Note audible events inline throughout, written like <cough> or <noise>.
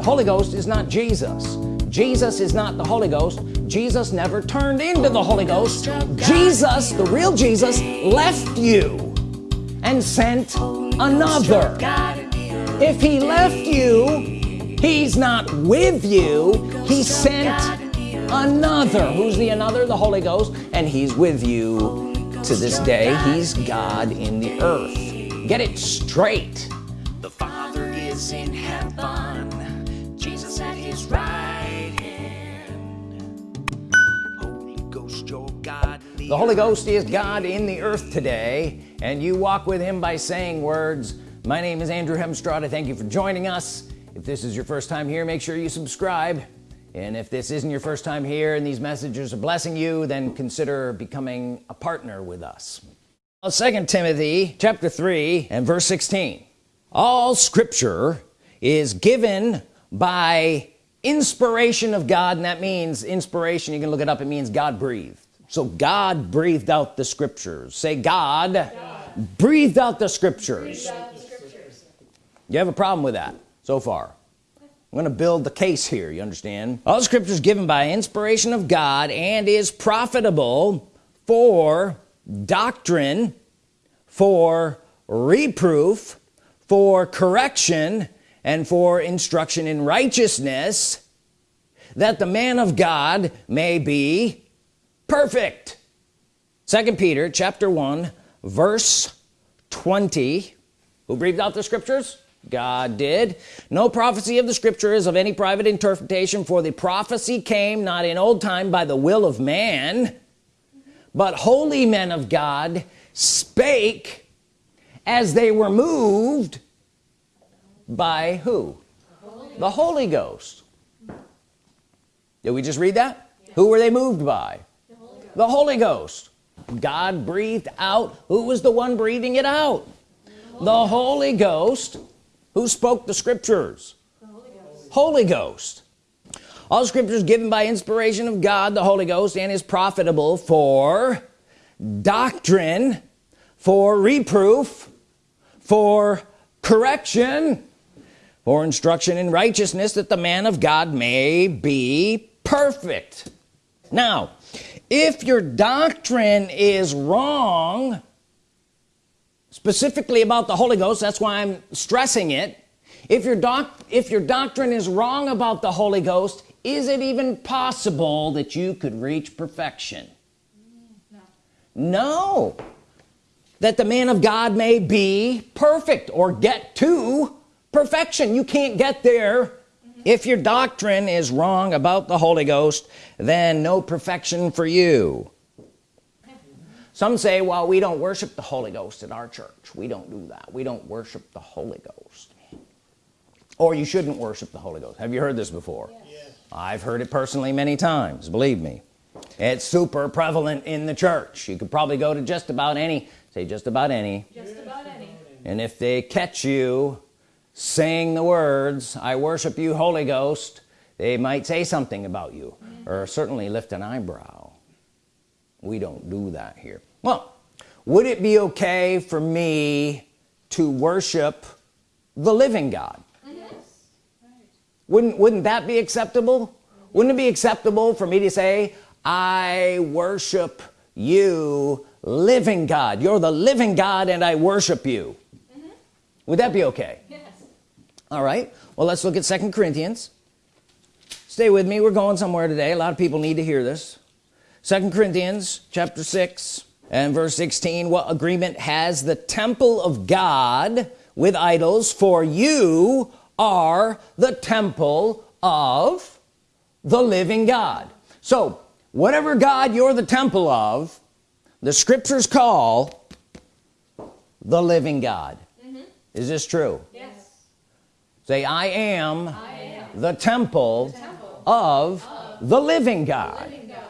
the Holy Ghost is not Jesus. Jesus is not the Holy Ghost. Jesus never turned into the Holy Ghost. Jesus the real Jesus left you and sent another. If he left you he's not with you. He sent another. Who's the another? The Holy Ghost. And he's with you to this day. He's God in the earth. Get it straight. The Father is in heaven, the Holy Ghost is God in the earth today and you walk with him by saying words. My name is Andrew Hemstrada thank you for joining us. If this is your first time here make sure you subscribe. And if this isn't your first time here and these messages are blessing you then consider becoming a partner with us. Second Timothy chapter 3 and verse 16 all scripture is given by inspiration of God and that means inspiration you can look it up it means God breathed so God breathed out the scriptures. Say God, God. breathed out the scriptures. You have a problem with that so far? I'm gonna build the case here you understand? All scripture is given by inspiration of God and is profitable for doctrine for reproof for correction and for instruction in righteousness that the man of God may be perfect. Second Peter chapter 1 verse 20 who breathed out the scriptures? God did. No prophecy of the scripture is of any private interpretation for the prophecy came not in old time by the will of man but holy men of God spake as they were moved by who? The Holy Ghost. Did we just read that? Who were they moved by the Holy, Ghost. God breathed out who was the one breathing it out. The Holy Ghost. Who spoke the scriptures? The Holy Ghost. Holy Ghost. All scriptures given by inspiration of God the Holy Ghost and is profitable for doctrine for reproof for correction for instruction in righteousness that the man of God may be perfect. Now if your doctrine is wrong specifically about the Holy Ghost that's why I'm stressing it if your doc if your doctrine is wrong about the Holy Ghost is it even possible that you could reach perfection no, no. that the man of God may be perfect or get to perfection you can't get there. If your doctrine is wrong about the Holy Ghost then no perfection for you. Some say well we don't worship the Holy Ghost in our church. We don't do that. We don't worship the Holy Ghost. Or you shouldn't worship the Holy Ghost. Have you heard this before? Yes. I've heard it personally many times believe me. It's super prevalent in the church. You could probably go to just about any say just about any. Just about any. And if they catch you saying the words I worship you Holy Ghost they might say something about you or certainly lift an eyebrow. We don't do that here. Well would it be okay for me to worship the living God? Yes. wouldn't wouldn't that be acceptable? Wouldn't it be acceptable for me to say I worship you living God. You're the living God and I worship you. Mm -hmm. would that be okay. All right. Well let's look at second Corinthians. Stay with me. We're going somewhere today. A lot of people need to hear this. Second Corinthians chapter 6 and verse 16 what agreement has the temple of God with idols? For you are the temple of the living God. So whatever God you're the temple of the scriptures call the living God. Mm -hmm. is this true? Yes say I am, I am the, temple the temple, of, of the living God, the living God.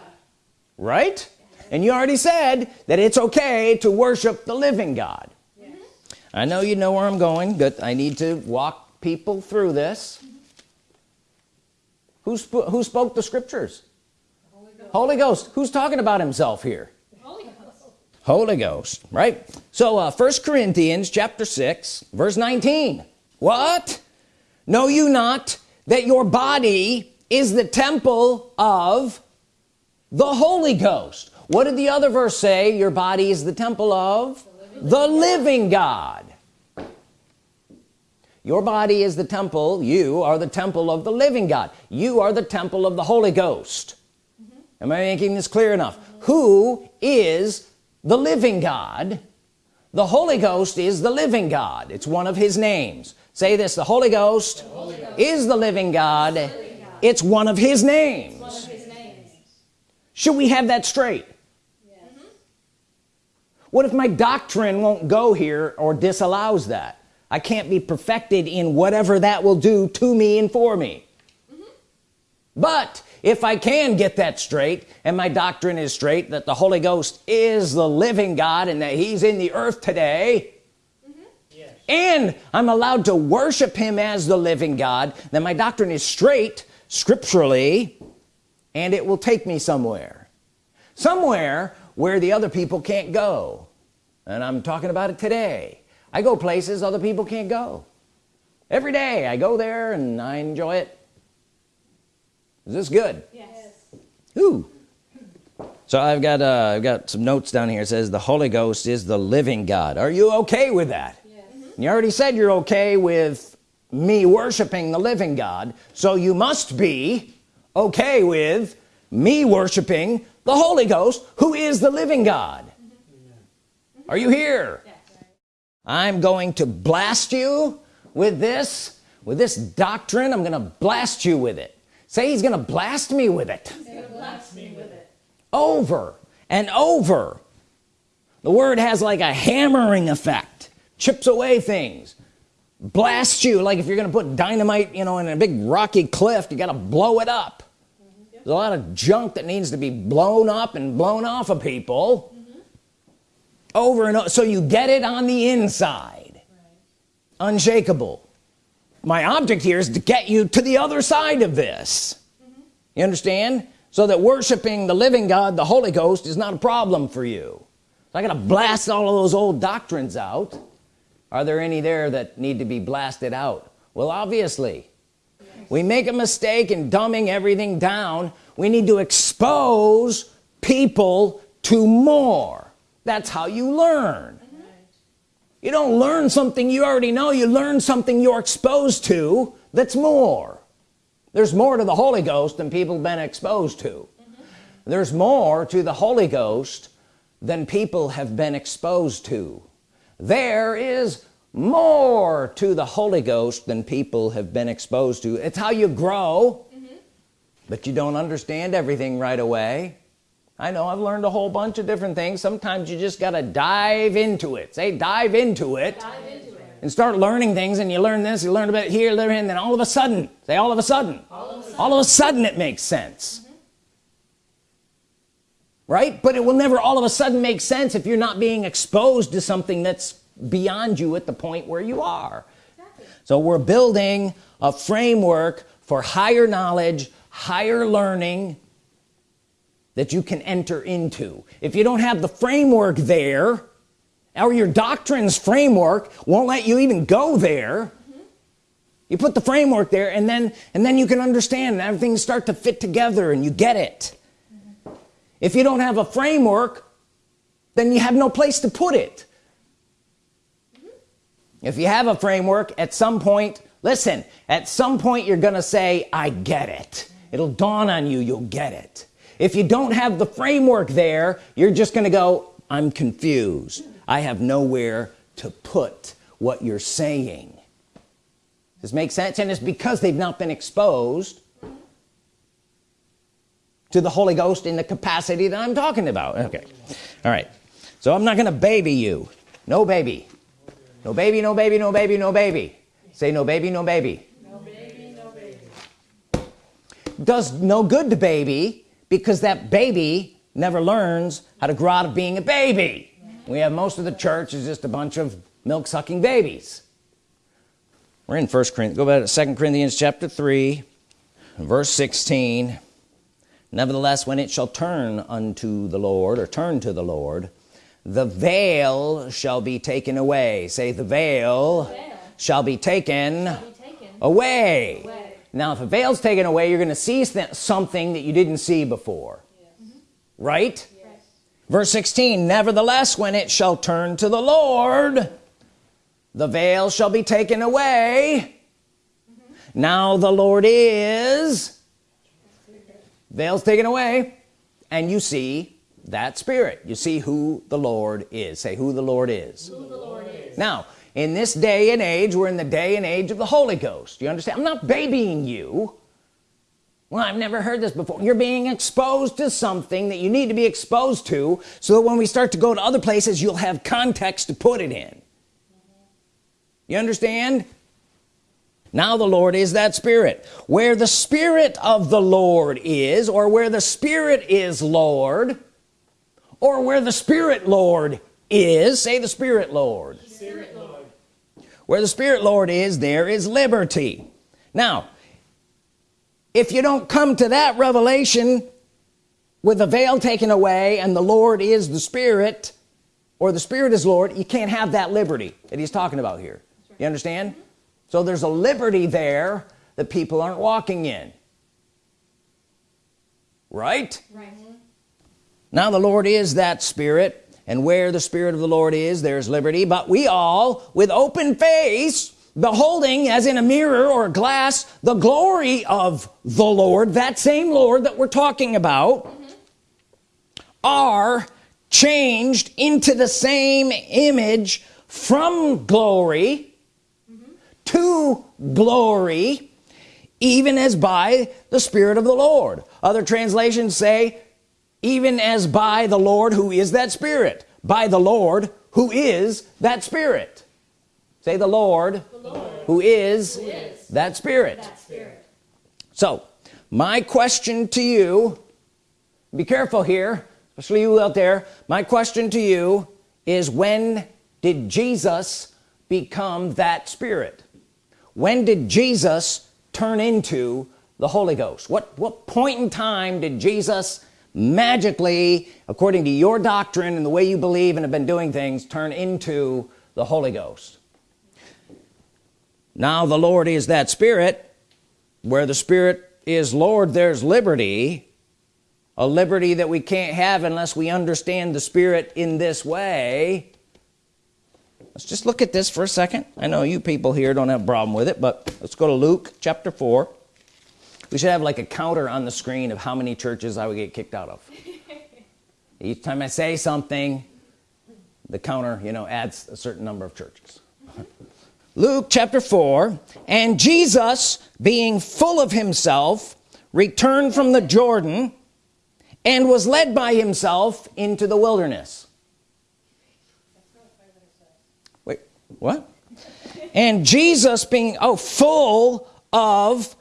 right? And you already said that it's okay to worship the living God. Yes. I know you know where I'm going but I need to walk people through this. Who, sp who spoke the scriptures? Holy Ghost. Holy Ghost who's talking about himself here? Holy Ghost, Holy Ghost. Right? So uh, first Corinthians chapter 6 verse 19 what know you not that your body is the temple of the Holy Ghost? What did the other verse say? Your body is the temple of the living, God. Your body is the temple you are the temple of the living God. You are the temple of the Holy Ghost. Mm -hmm. am I making this clear enough? Mm -hmm. who is the living God? The Holy Ghost is the living God. It's one of his names say this the Holy Ghost, the Holy Ghost. is the living God. the living God it's one of his names, should we have that straight what if my doctrine won't go here or disallows that I can't be perfected in whatever that will do to me and for me but if I can get that straight and my doctrine is straight that the Holy Ghost is the living God and that he's in the earth today. And I'm allowed to worship him as the living God then my doctrine is straight scripturally and it will take me somewhere. Somewhere where the other people can't go. And I'm talking about it today. I go places other people can't go. Every day I go there and I enjoy it. Is this good? Yes. Ooh. so I've got uh, I've got some notes down here. It says the Holy Ghost is the living God. Are you okay with that. You already said you're okay with me worshiping the living God so you must be okay with me worshiping the Holy Ghost who is the living God. Are you here? I'm going to blast you with this with this doctrine. I'm gonna blast you with it. Say he's gonna blast me with it, blast me with it. over and over. The word has like a hammering effect chips away things blast you. Like if you're gonna put dynamite you know in a big rocky cliff you gotta blow it up. Mm -hmm. there's a lot of junk that needs to be blown up and blown off of people over and over so you get it on the inside. Right. unshakable. My object here is to get you to the other side of this. Mm -hmm. you understand? So that worshiping the living God the Holy Ghost is not a problem for you. So I gotta blast all of those old doctrines out are there any there that need to be blasted out? Well obviously. We make a mistake in dumbing everything down. We need to expose people to more. That's how you learn. You don't learn something you already know. You learn something you're exposed to that's more. There's more to the Holy Ghost than people have been exposed to. There's more to the Holy Ghost than people have been exposed to there is more to the Holy Ghost than people have been exposed to. It's how you grow. Mm -hmm. but you don't understand everything right away. I know I've learned a whole bunch of different things. Sometimes you just gotta dive into it. Say dive into it, dive into it. and start learning things and you learn this you learn about here there and then all of a sudden say all of a sudden. All of a sudden, all of a sudden. it makes sense. Mm -hmm. Right but it will never all of a sudden make sense if you're not being exposed to something that's beyond you at the point where you are exactly. so we're building a framework for higher knowledge higher learning that you can enter into if you don't have the framework there or your doctrines framework won't let you even go there mm -hmm. you put the framework there and then and then you can understand and everything start to fit together and you get it. If you don't have a framework then you have no place to put it. Mm -hmm. if you have a framework at some point listen at some point you're gonna say I get it. It'll dawn on you you'll get it. If you don't have the framework there you're just gonna go I'm confused. I have nowhere to put what you're saying. Does make sense? And it's because they've not been exposed to the Holy Ghost in the capacity that I'm talking about. Okay. All right. So I'm not gonna baby you. No baby. No baby no baby no baby no baby. Say no baby no baby. Does no good to baby because that baby never learns how to grow out of being a baby. We have most of the church is just a bunch of milk-sucking babies. We're in first Corinthians go back to second Corinthians chapter 3 verse 16 nevertheless when it shall turn unto the Lord or turn to the Lord the veil shall be taken away say the veil, the veil. Shall, be taken, be taken away. away now if a veil's taken away you're gonna see something that you didn't see before yes. right yes. verse 16 nevertheless when it shall turn to the Lord the veil shall be taken away mm -hmm. now the Lord is veils taken away and you see that spirit. You see who the Lord is. Say who the Lord is, the Lord is. now in this day and age we're in the day and age of the Holy Ghost. You understand? I'm not babying you. Well I've never heard this before. You're being exposed to something that you need to be exposed to so that when we start to go to other places you'll have context to put it in. You understand now the Lord is that spirit. Where the Spirit of the Lord is or where the Spirit is Lord or where the Spirit Lord is say the Spirit Lord, Spirit Lord. where the Spirit Lord is there is liberty. Now if you don't come to that revelation with the veil taken away and the Lord is the Spirit or the Spirit is Lord you can't have that liberty that he's talking about here. You understand mm-hmm. So there's a liberty there that people aren't walking in. Right? Right. Now the Lord is that spirit and where the Spirit of the Lord is there's liberty. But we all with open face beholding as in a mirror or a glass the glory of the Lord that same Lord that we're talking about mm -hmm. are changed into the same image from glory to glory even as by the Spirit of the Lord. Other translations say even as by the Lord who is that Spirit. By the Lord who is that Spirit. Say the Lord, the Lord who, is who is that Spirit. that Spirit. So my question to you be careful here especially you out there. My question to you is when did Jesus become that Spirit when did Jesus turn into the Holy Ghost? What what point in time did Jesus magically according to your doctrine and the way you believe and have been doing things turn into the Holy Ghost? Now the Lord is that spirit. Where the spirit is Lord there's liberty. A liberty that we can't have unless we understand the spirit in this way let's just look at this for a second. I know you people here don't have a problem with it but let's go to Luke chapter 4 we should have like a counter on the screen of how many churches I would get kicked out of. <laughs> Each time I say something the counter you know adds a certain number of churches. <laughs> Luke chapter 4 and Jesus being full of himself returned from the Jordan and was led by himself into the wilderness what and Jesus being oh full of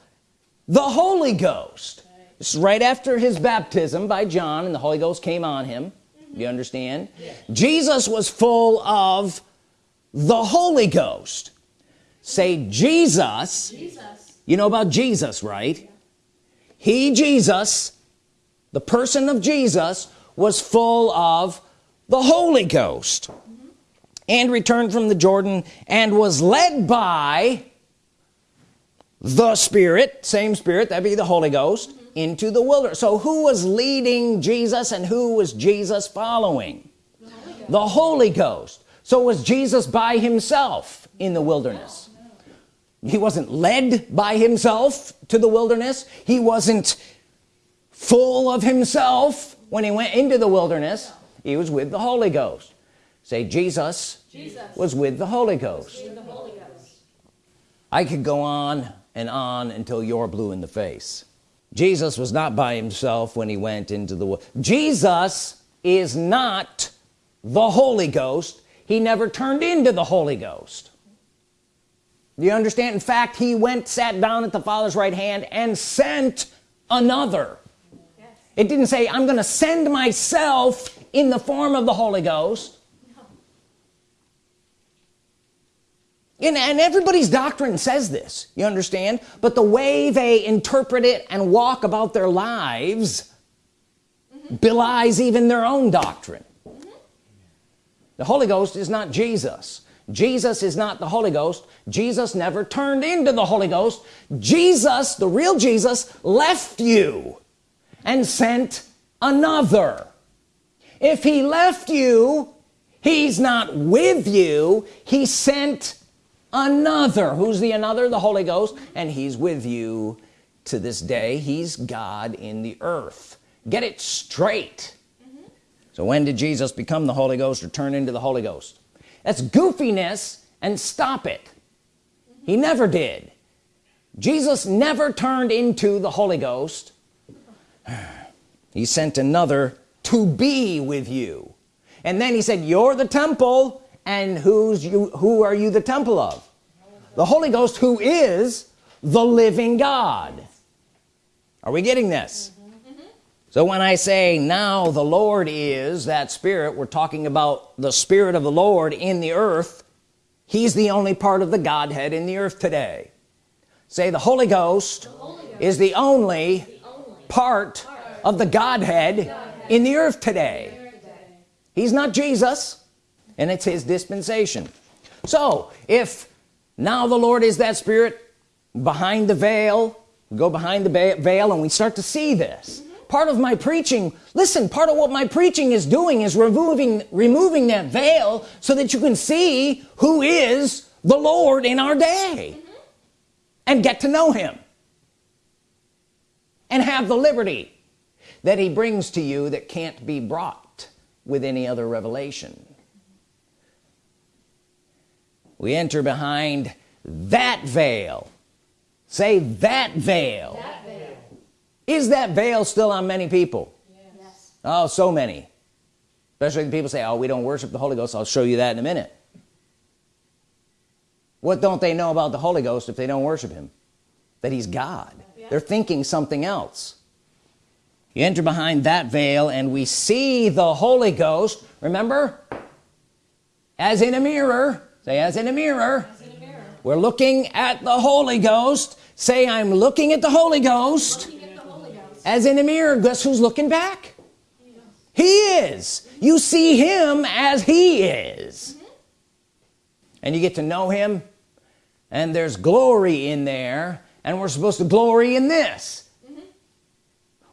the Holy Ghost is right after his baptism by John and the Holy Ghost came on him you understand yeah. Jesus was full of the Holy Ghost say Jesus, Jesus. you know about Jesus right yeah. he Jesus the person of Jesus was full of the Holy Ghost and returned from the Jordan and was led by the Spirit same Spirit that be the Holy Ghost into the wilderness. So who was leading Jesus and who was Jesus following? The Holy, the Holy Ghost. So was Jesus by himself in the wilderness. No, no. he wasn't led by himself to the wilderness. He wasn't full of himself when he went into the wilderness. He was with the Holy Ghost. Say Jesus Jesus. was with the Holy Ghost. The Holy Ghost. I could go on and on until you're blue in the face. Jesus was not by himself when he went into the world Jesus is not the Holy Ghost. He never turned into the Holy Ghost. Do you understand? In fact he went sat down at the father's right hand and sent another. Yes. it didn't say I'm gonna send myself in the form of the Holy Ghost and, and everybody's doctrine says this you understand? But the way they interpret it and walk about their lives mm -hmm. belies even their own doctrine. Mm -hmm. the Holy Ghost is not Jesus. Jesus is not the Holy Ghost. Jesus never turned into the Holy Ghost. Jesus the real Jesus left you and sent another. If he left you he's not with you. He sent another. Who's the another? The Holy Ghost. And he's with you to this day. He's God in the earth. Get it straight. Mm-hmm. So when did Jesus become the Holy Ghost or turn into the Holy Ghost? That's goofiness and stop it. Mm-hmm. He never did. Jesus never turned into the Holy Ghost. <sighs> He sent another to be with you. And then he said you're the temple and who's you who are you the temple of? The Holy Ghost who is the living God. Are we getting this? So when I say now the Lord is that spirit we're talking about the Spirit of the Lord in the earth. He's the only part of the Godhead in the earth today. Say the Holy Ghost, the Holy Ghost is the only, the only part, part of the Godhead, Godhead in the earth today. He's not Jesus and it's his dispensation so if now the Lord is that spirit behind the veil go behind the veil and we start to see this mm -hmm. part of my preaching listen part of what my preaching is doing is removing removing that veil so that you can see who is the Lord in our day mm -hmm. and get to know him and have the liberty that he brings to you that can't be brought with any other revelation we enter behind that veil. Say that veil, that veil. is that veil still on many people? Yes. oh so many. Especially the people say oh we don't worship the Holy Ghost. I'll show you that in a minute. What don't they know about the Holy Ghost if they don't worship him? That he's God. Yeah. they're thinking something else. You enter behind that veil and we see the Holy Ghost remember? As in a mirror say as in a mirror, in a mirror. we're looking at the Holy Ghost say I'm looking at the Holy Ghost, the Holy Ghost. as in a mirror guess who's looking back he is you see him as he is mm -hmm. and you get to know him and there's glory in there and we're supposed to glory in this mm -hmm.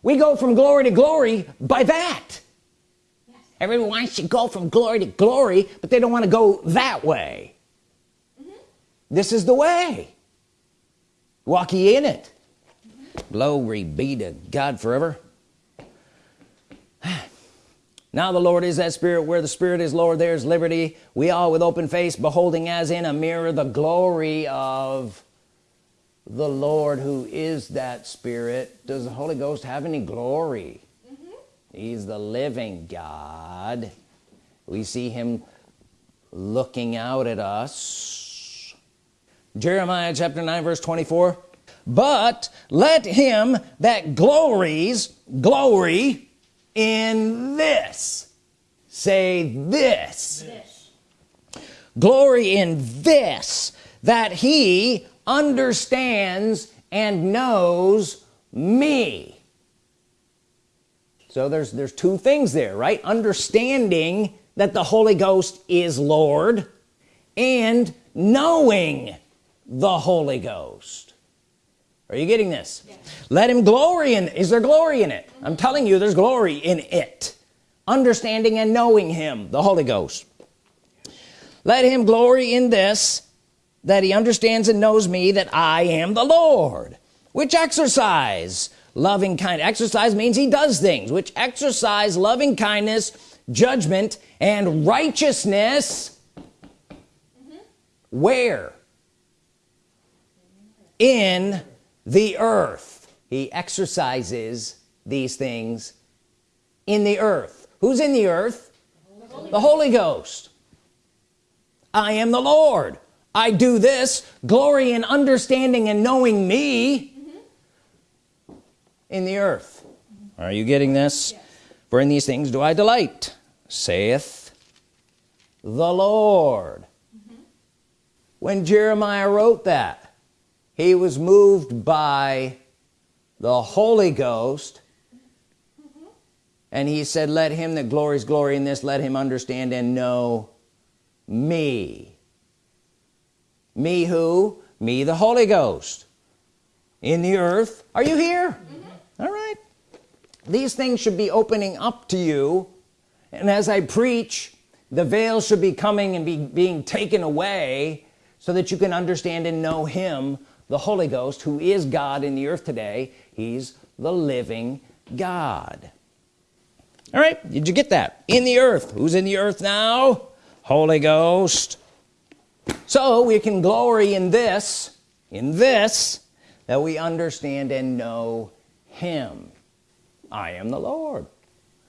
we go from glory to glory by that. Everyone wants to go from glory to glory but they don't want to go that way. Mm -hmm. this is the way. Walk ye in it. Glory be to God forever. <sighs> Now the Lord is that spirit. Where the spirit is Lord there's liberty. We all with open face beholding as in a mirror the glory of the Lord who is that spirit. Does the Holy Ghost have any glory? mm -hmm. He's the living God. We see him looking out at us. Jeremiah chapter 9 verse 24 but let him that glories glory in this. Say this. this. Glory in this that he understands and knows me so there's there's two things there right? Understanding that the Holy Ghost is Lord and knowing the Holy Ghost. Are you getting this? Yes. let him glory in is there glory in it? I'm telling you there's glory in it. Understanding and knowing him the Holy Ghost. Let him glory in this that he understands and knows me that I am the Lord which exercise loving kind. Exercise means he does things which exercise loving kindness judgment and righteousness. Mm -hmm. where? In the earth. He exercises these things in the earth. Who's in the earth? The Holy, the Holy Ghost. I am the Lord. I do this glory in understanding and knowing me. In the earth. Are you getting this? Yes. for in these things do I delight saith the Lord. Mm -hmm. when Jeremiah wrote that he was moved by the Holy Ghost. And he said let him that glories glory in this let him understand and know me. Me who? Me the Holy Ghost. In the earth. Are you here? Mm -hmm. These things should be opening up to you. And as I preach the veil should be coming and be being taken away so that you can understand and know him the Holy Ghost who is God in the earth today. He's the living God. All right did you get that? In the earth. Who's in the earth now? Holy Ghost. So we can glory in this in this that we understand and know him I am the Lord.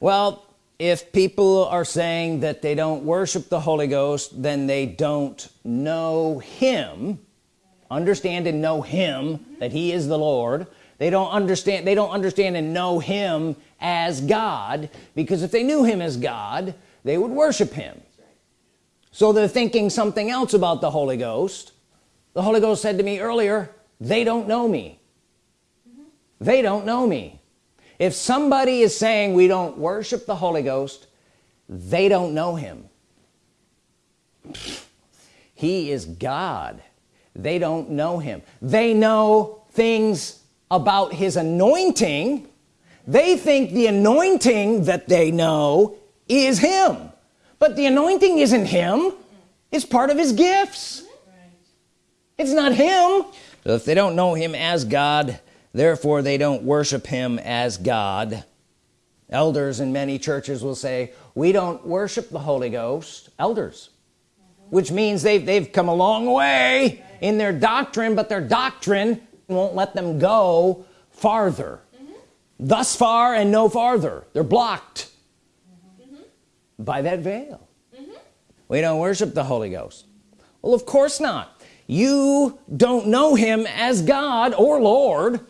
Well if people are saying that they don't worship the Holy Ghost then they don't know him. Understand and know him that he is the Lord. They don't understand they don't understand and know him as God because if they knew him as God they would worship him. So they're thinking something else about the Holy Ghost. The Holy Ghost said to me earlier they don't know me. They don't know me if somebody is saying we don't worship the Holy Ghost they don't know him. He is God. They don't know him. They know things about his anointing. They think the anointing that they know is him. But the anointing isn't him. It's part of his gifts. It's not him. So if they don't know him as God therefore they don't worship him as God elders in many churches will say we don't worship the Holy Ghost elders which means they've, they've come a long way in their doctrine but their doctrine won't let them go farther mm -hmm. thus far and no farther they're blocked mm -hmm. by that veil mm -hmm. we don't worship the Holy Ghost well of course not you don't know him as God or Lord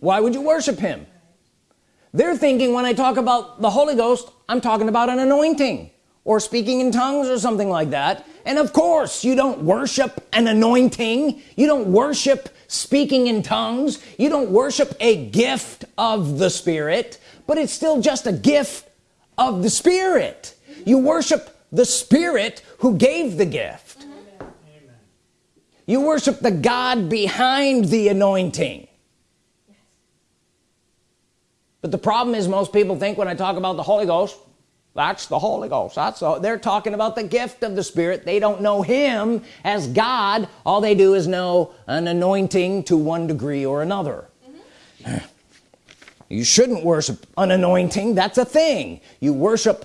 why would you worship him? They're thinking when I talk about the Holy Ghost I'm talking about an anointing or speaking in tongues or something like that. And of course you don't worship an anointing. You don't worship speaking in tongues. You don't worship a gift of the Spirit but it's still just a gift of the Spirit. You worship the Spirit who gave the gift. You worship the God behind the anointing but the problem is most people think when I talk about the Holy Ghost that's the Holy Ghost. That's all they're talking about the gift of the Spirit. They don't know him as God. All they do is know an anointing to one degree or another. Mm -hmm. you shouldn't worship an anointing. That's a thing. You worship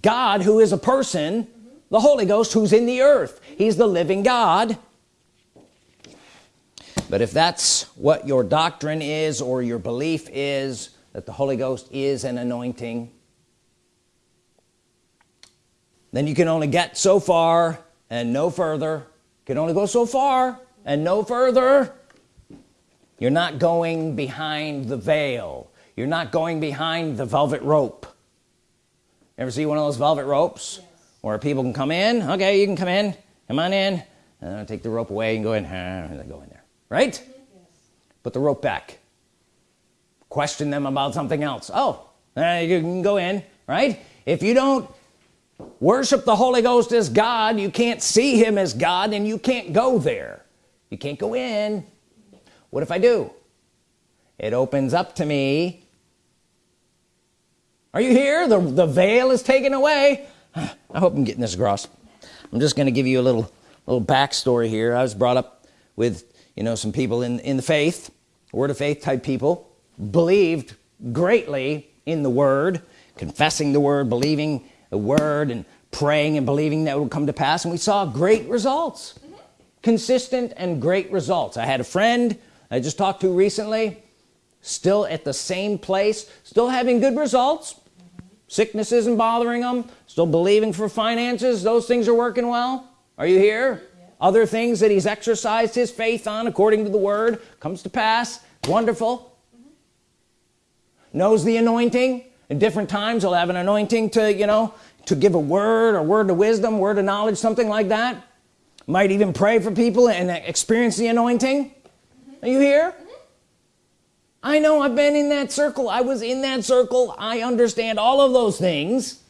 God who is a person mm -hmm. the Holy Ghost who's in the earth. He's the living God. But if that's what your doctrine is or your belief is that the Holy Ghost is an anointing then you can only get so far and no further. Can only go so far and no further. You're not going behind the veil. You're not going behind the velvet rope. Ever see one of those velvet ropes yes. where people can come in? Okay you can come in. Come on in. And take the rope away and go in. And <laughs> they go in there right? Yes. put the rope back question them about something else. Oh uh, you can go in right? If you don't worship the Holy Ghost as God you can't see him as God and you can't go there. You can't go in. What if I do? It opens up to me. Are you here? The, the veil is taken away. I hope I'm getting this across. I'm just gonna give you a little little backstory here. I was brought up with you know some people in in the faith word of faith type people believed greatly in the word confessing the word believing the word and praying and believing that would come to pass and we saw great results mm -hmm. consistent and great results I had a friend I just talked to recently still at the same place still having good results mm -hmm. sickness isn't bothering them still believing for finances those things are working well are you here yeah. other things that he's exercised his faith on according to the word comes to pass wonderful. Knows the anointing. In different times he'll have an anointing to you know to give a word or word of wisdom word of knowledge something like that. Might even pray for people and experience the anointing. Mm -hmm. are you here? Mm -hmm. I know I've been in that circle. I was in that circle. I understand all of those things.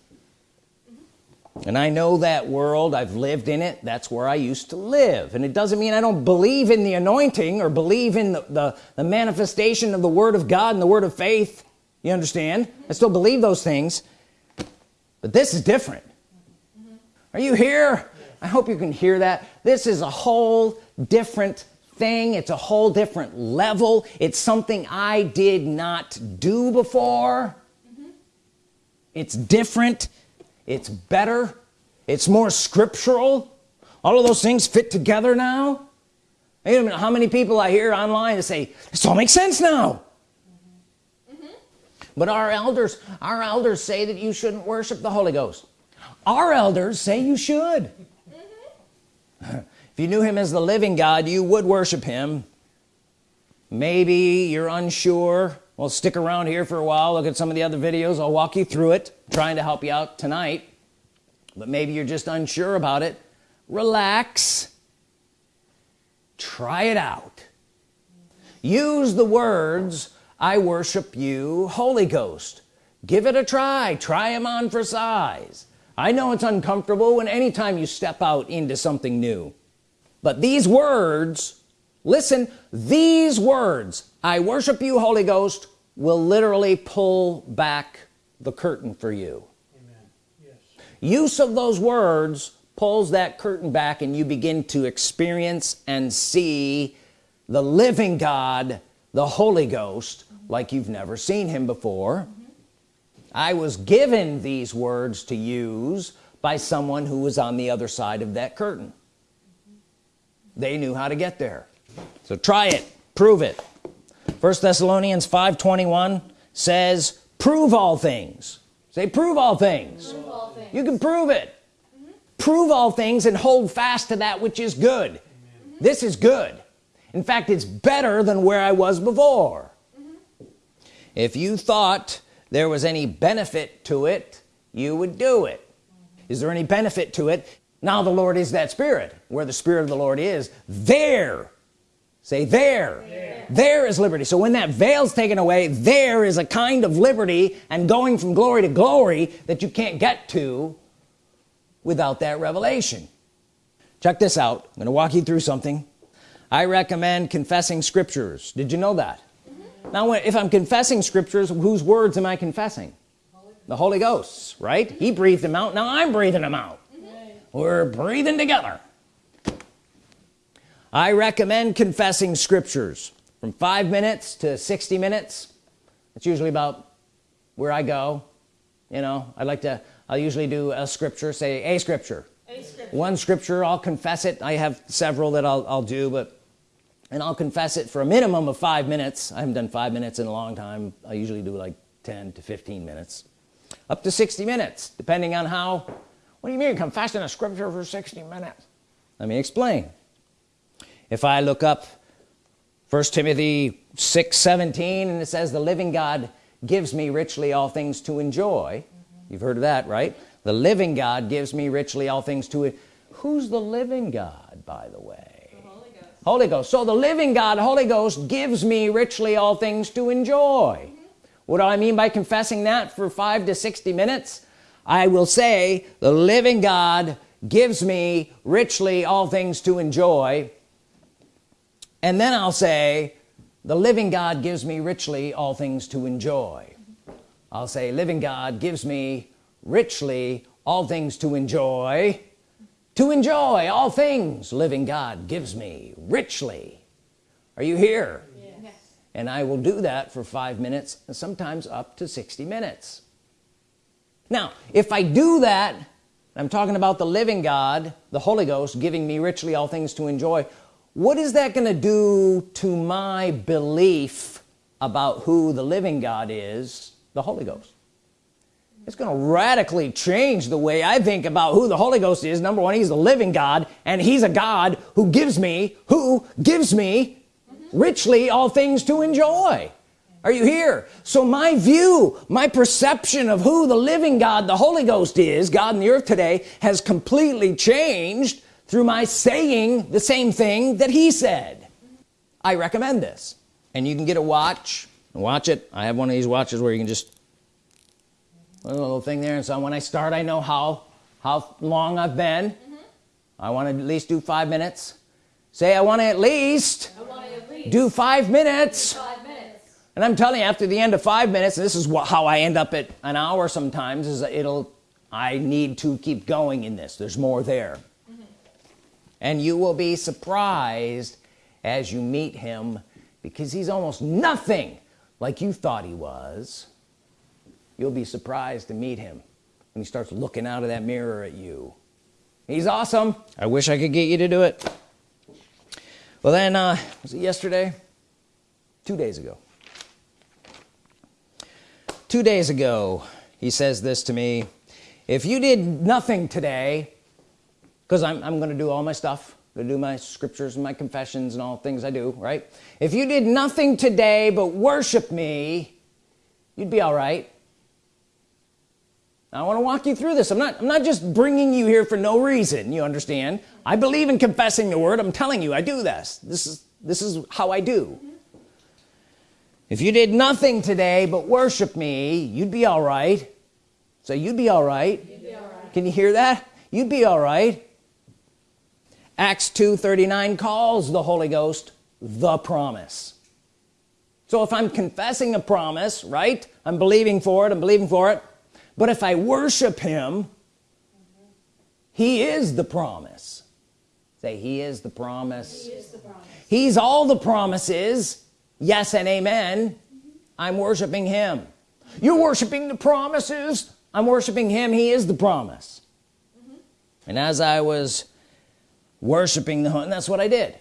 And I know that world. I've lived in it. That's where I used to live. And it doesn't mean I don't believe in the anointing or believe in the, the, the manifestation of the Word of God and the Word of faith you understand? I still believe those things. But this is different. Are you here? I hope you can hear that. This is a whole different thing. It's a whole different level. It's something I did not do before. It's different. It's better. It's more scriptural. All of those things fit together now. Wait a minute, how many people I hear online that say this all makes sense now but our elders our elders say that you shouldn't worship the Holy Ghost. Our elders say you should. If you knew him as the living God you would worship him. Maybe you're unsure. Well stick around here for a while look at some of the other videos. I'll walk you through it trying to help you out tonight. But maybe you're just unsure about it. Relax. Try it out. Use the words I worship you Holy Ghost give it a try try them on for size I know it's uncomfortable when anytime you step out into something new but these words listen these words I worship you Holy Ghost will literally pull back the curtain for you Amen. yes. use of those words pulls that curtain back and you begin to experience and see the living God the Holy Ghost like you've never seen him before. I was given these words to use by someone who was on the other side of that curtain. They knew how to get there. So try it. Prove it. First Thessalonians 521 says prove all things. Say prove all things, prove all things. you can prove it. Mm -hmm. prove all things and hold fast to that which is good. Mm -hmm. this is good. In fact it's better than where I was before. mm -hmm. If you thought there was any benefit to it you would do it. Is there any benefit to it? Now the Lord is that spirit. Where the spirit of the Lord is there. Say there. there is liberty. So when that veil's taken away there is a kind of liberty and going from glory to glory that you can't get to without that revelation. Check this out. I'm gonna walk you through something. I recommend confessing scriptures. Did you know that. Now if I'm confessing scriptures whose words am I confessing? Holy the Holy Ghost's right? He breathed them out now I'm breathing them out. Mm -hmm. we're breathing together. I recommend confessing scriptures from five minutes to 60 minutes. It's usually about where I go you know? I like to I'll usually do a scripture say a scripture, a scripture. one scripture I'll confess it. I have several that I'll, I'll do but and I'll confess it for a minimum of five minutes I haven't done five minutes in a long time I usually do like 10 to 15 minutes. Up to 60 minutes depending on how what do you mean confessing a scripture for 60 minutes? Let me explain. If I look up first Timothy 6 17 and it says the living God gives me richly all things to enjoy. Mm -hmm. you've heard of that right? The living God gives me richly all things to who's the living God by the way Holy, Ghost. So the living God Holy Ghost gives me richly all things to enjoy mm -hmm. what do I mean by confessing that for five to 60 minutes I will say the living God gives me richly all things to enjoy and then I'll say the living God gives me richly all things to enjoy I'll say living God gives me richly all things to enjoy to enjoy all things living God gives me richly. Are you here? Yes. and I will do that for five minutes and sometimes up to 60 minutes. Now if I do that I'm talking about the living God the Holy Ghost giving me richly all things to enjoy what is that going to do to my belief about who the living God is the Holy Ghost it's going to radically change the way I think about who the Holy Ghost is. Number one he's the living God and he's a God who gives me who gives me richly all things to enjoy. Are you here? So my view my perception of who the living God the Holy Ghost is God in the earth today has completely changed through my saying the same thing that he said. I recommend this. And you can get a watch. Watch it. I have one of these watches where you can just a little thing there. And so when I start I know how how long I've been. Mm-hmm. I want to at least do five minutes. Say I want to at least, at least do five minutes. five minutes. and I'm telling you after the end of five minutes this is what, how I end up at an hour sometimes is it'll I need to keep going in this. There's more there. Mm-hmm. And you will be surprised as you meet him because he's almost nothing like you thought he was you'll be surprised to meet him when he starts looking out of that mirror at you. He's awesome. I wish I could get you to do it. Well then uh was it yesterday? Two days ago. Two days ago he says this to me if you did nothing today because I'm, I'm gonna do all my stuff to do my scriptures and my confessions and all things I do right? If you did nothing today but worship me you'd be all right I want to walk you through this. I'm not I'm not just bringing you here for no reason you understand? I believe in confessing the word. I'm telling you I do this. This is this is how I do. If you did nothing today but worship me you'd be all right. So you'd be all right. Can you hear that? You'd be all right. Acts 2:39 calls the Holy Ghost the promise. So if I'm confessing a promise right I'm believing for it I'm believing for it but if I worship him he is the promise. Say he is the promise. He is the promise. he's all the promises. Yes and amen. I'm worshiping him. You're worshiping the promises. I'm worshiping him. He is the promise. Mm-hmm. And as I was worshiping the and that's what I did.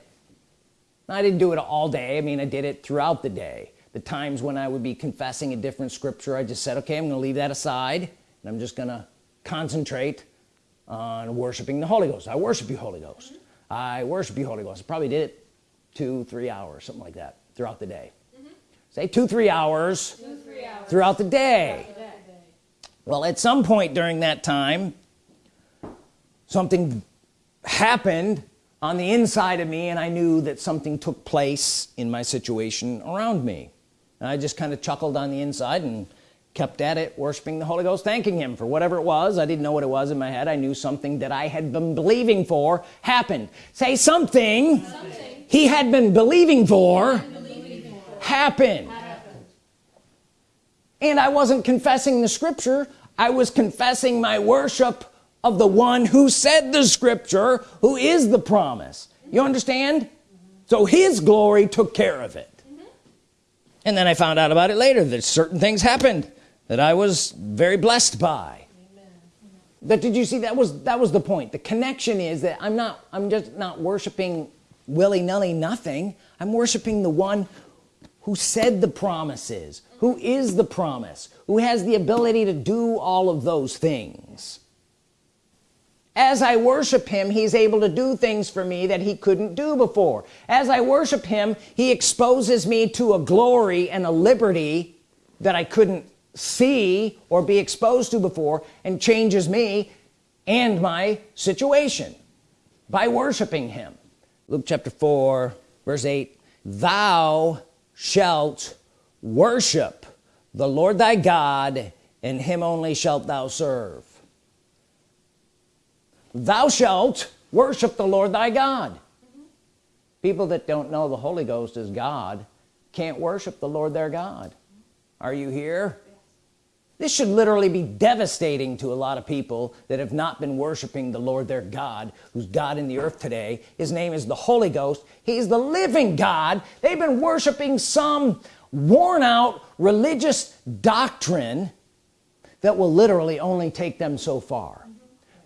I didn't do it all day. I mean I did it throughout the day the times when I would be confessing a different scripture I just said okay I'm gonna leave that aside and I'm just gonna concentrate on worshiping the Holy Ghost. I worship you Holy Ghost. Mm-hmm. I worship you Holy Ghost. I probably did it two three hours something like that throughout the day. Mm-hmm. Say two three hours Two, three hours. throughout the day. A day. well at some point during that time something happened on the inside of me and I knew that something took place in my situation around me and I just kind of chuckled on the inside and kept at it worshiping the Holy Ghost thanking him for whatever it was. I didn't know what it was in my head. I knew something that I had been believing for happened. Say something, Something he had been believing for happened happened. and I wasn't confessing the scripture. I was confessing my worship of the one who said the scripture who is the promise. You understand? So his glory took care of it and then I found out about it later that certain things happened that I was very blessed by. But did you see that was that was the point. The connection is that I'm not I'm just not worshiping willy-nilly nothing. I'm worshiping the one who said the promises who is the promise who has the ability to do all of those things as I worship him he's able to do things for me that he couldn't do before. As I worship him he exposes me to a glory and a liberty that I couldn't see or be exposed to before and changes me and my situation by worshiping him. Luke chapter 4 verse 8 thou shalt worship the Lord thy God and him only shalt thou serve thou shalt worship the Lord thy God. Mm-hmm. People that don't know the Holy Ghost is God can't worship the Lord their God. Are you here? This should literally be devastating to a lot of people that have not been worshiping the Lord their God who's God in the earth today. His name is the Holy Ghost. He's the living God. They've been worshiping some worn out religious doctrine that will literally only take them so far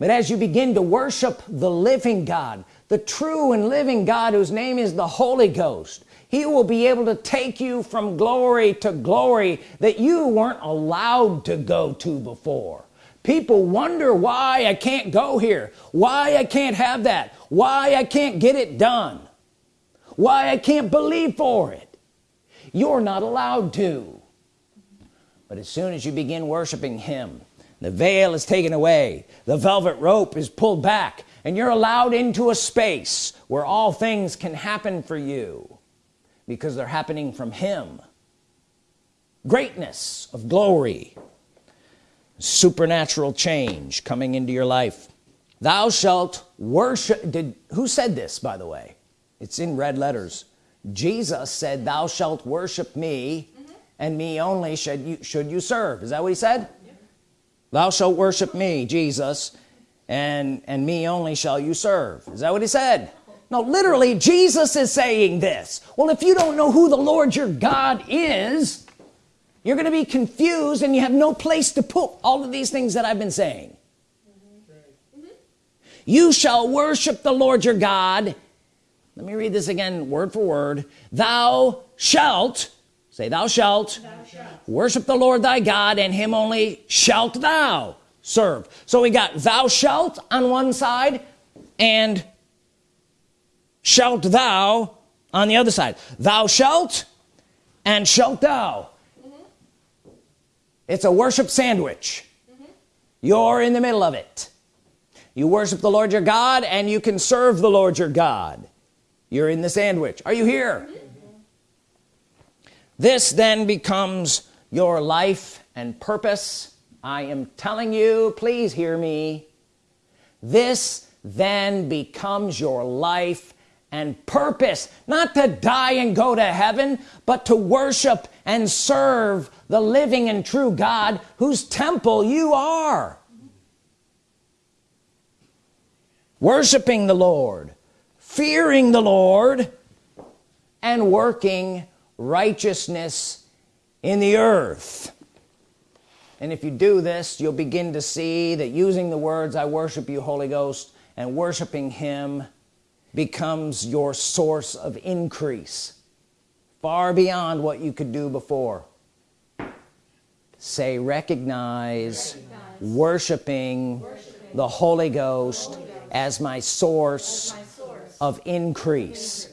but as you begin to worship the living God the true and living God whose name is the Holy Ghost he will be able to take you from glory to glory that you weren't allowed to go to before. People wonder why I can't go here why I can't have that why I can't get it done why I can't believe for it. You're not allowed to. But as soon as you begin worshiping him the veil is taken away. The velvet rope is pulled back. And you're allowed into a space where all things can happen for you because they're happening from him. Greatness of glory. Supernatural change coming into your life. Thou shalt worship. Did who said this by the way? It's in red letters. Jesus said thou shalt worship me mm -hmm. and me only should you should you serve. Is that what he said. Thou shalt worship me Jesus and and me only shall you serve. Is that what he said? No literally Jesus is saying this. Well if you don't know who the Lord your God is you're gonna be confused and you have no place to put all of these things that I've been saying. You shall worship the Lord your God. Let me read this again word for word. Thou shalt say thou shalt, thou shalt. worship the Lord thy God and him only shalt thou serve. So we got thou shalt on one side and shalt thou on the other side. Thou shalt and shalt thou. Mm -hmm. it's a worship sandwich. Mm -hmm. you're in the middle of it. You worship the Lord your God and you can serve the Lord your God. You're in the sandwich. Are you here this then becomes your life and purpose. I am telling you please hear me. This then becomes your life and purpose. Not to die and go to heaven but to worship and serve the living and true God whose temple you are. Worshiping the Lord fearing the Lord and working righteousness in the earth and if you do this you'll begin to see that using the words I worship you Holy Ghost and worshiping him becomes your source of increase far beyond what you could do before say recognize, recognize. Worshiping, worshiping, the Holy Ghost, Holy Ghost as, my as my source of increase.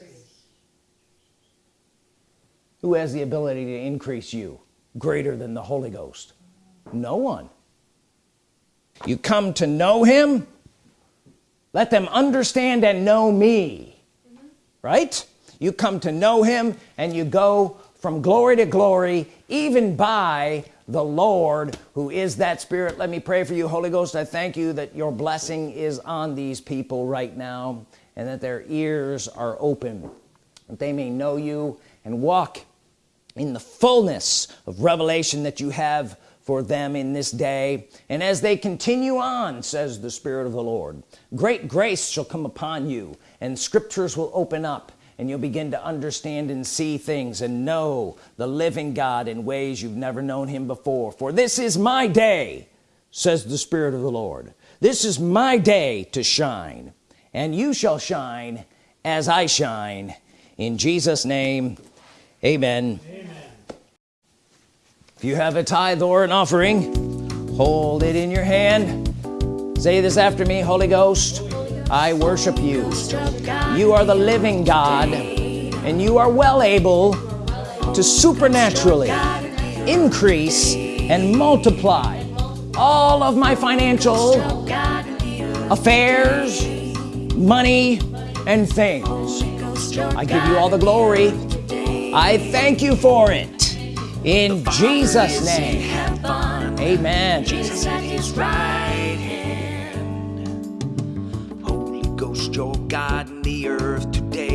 Who has the ability to increase you greater than the Holy Ghost? No one. You come to know him? Let them understand and know me. Mm -hmm. right? You come to know him and you go from glory to glory even by the Lord who is that spirit. Let me pray for you Holy Ghost. I thank you that your blessing is on these people right now and that their ears are open that they may know you and walk in the fullness of revelation that you have for them in this day. And as they continue on says the Spirit of the Lord great grace shall come upon you and scriptures will open up and you'll begin to understand and see things and know the living God in ways you've never known him before. For this is my day says the Spirit of the Lord. This is my day to shine and you shall shine as I shine. In Jesus name amen, amen if you have a tithe or an offering hold it in your hand. Say this after me Holy Ghost I worship you. You are the living God and you are well able to supernaturally increase and multiply all of my financial affairs money and things. I give you all the glory I thank you for it. In Jesus name. Amen. Jesus at his right hand. Holy Ghost your God in the earth today